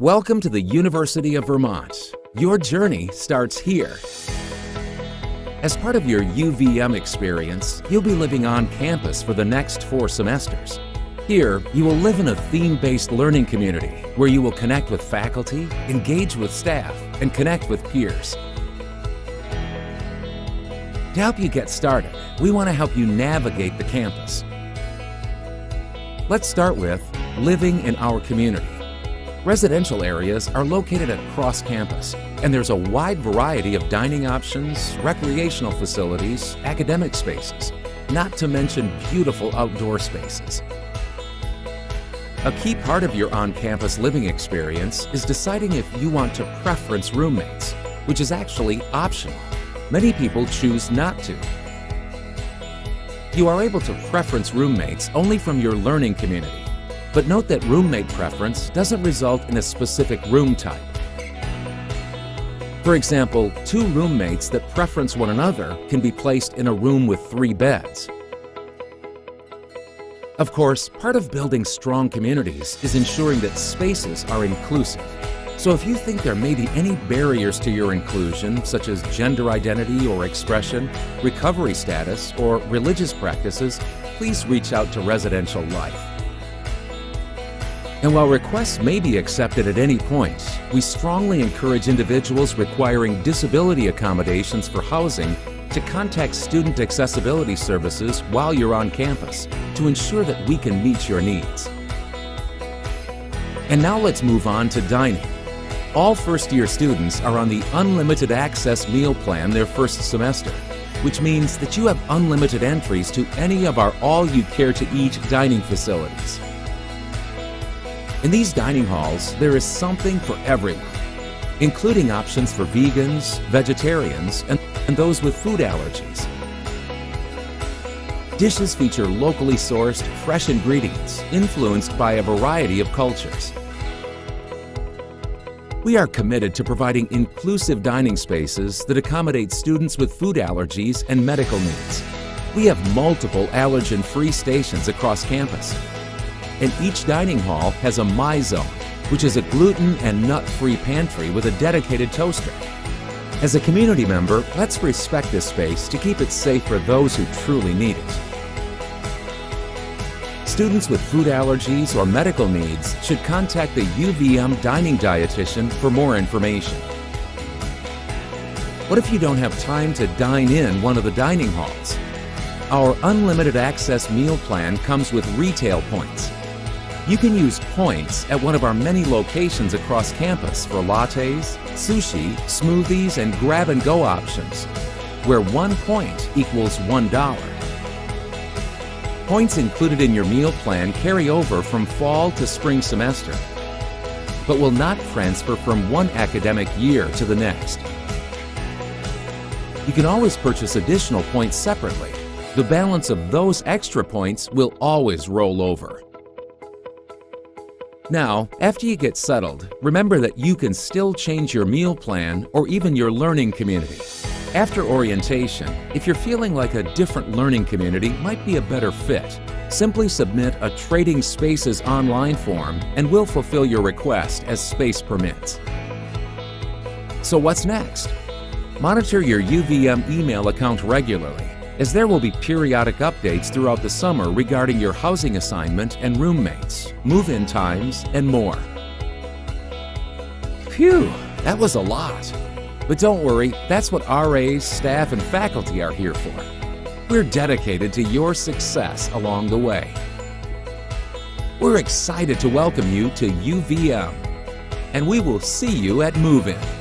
Welcome to the University of Vermont. Your journey starts here. As part of your UVM experience, you'll be living on campus for the next four semesters. Here, you will live in a theme-based learning community where you will connect with faculty, engage with staff, and connect with peers. To help you get started, we want to help you navigate the campus. Let's start with living in our community. Residential areas are located across campus, and there's a wide variety of dining options, recreational facilities, academic spaces, not to mention beautiful outdoor spaces. A key part of your on-campus living experience is deciding if you want to preference roommates, which is actually optional. Many people choose not to. You are able to preference roommates only from your learning community, but note that roommate preference doesn't result in a specific room type. For example, two roommates that preference one another can be placed in a room with three beds. Of course, part of building strong communities is ensuring that spaces are inclusive. So if you think there may be any barriers to your inclusion, such as gender identity or expression, recovery status, or religious practices, please reach out to Residential Life. And while requests may be accepted at any point, we strongly encourage individuals requiring disability accommodations for housing to contact Student Accessibility Services while you're on campus to ensure that we can meet your needs. And now let's move on to dining. All first-year students are on the Unlimited Access Meal Plan their first semester, which means that you have unlimited entries to any of our all-you-care-to-eat dining facilities. In these dining halls, there is something for everyone, including options for vegans, vegetarians, and, and those with food allergies. Dishes feature locally sourced, fresh ingredients influenced by a variety of cultures. We are committed to providing inclusive dining spaces that accommodate students with food allergies and medical needs. We have multiple allergen-free stations across campus. And each dining hall has a My Zone, which is a gluten and nut-free pantry with a dedicated toaster. As a community member, let's respect this space to keep it safe for those who truly need it. Students with food allergies or medical needs should contact the UVM dining dietitian for more information. What if you don't have time to dine in one of the dining halls? Our unlimited access meal plan comes with retail points. You can use points at one of our many locations across campus for lattes, sushi, smoothies, and grab-and-go options, where one point equals $1. Points included in your meal plan carry over from fall to spring semester, but will not transfer from one academic year to the next. You can always purchase additional points separately. The balance of those extra points will always roll over. Now, after you get settled, remember that you can still change your meal plan or even your learning community. After orientation, if you're feeling like a different learning community might be a better fit, simply submit a Trading Spaces online form and we'll fulfill your request as space permits. So what's next? Monitor your UVM email account regularly, as there will be periodic updates throughout the summer regarding your housing assignment and roommates, move-in times, and more. Phew, that was a lot. But don't worry, that's what RAs, staff, and faculty are here for. We're dedicated to your success along the way. We're excited to welcome you to UVM, and we will see you at Move-In.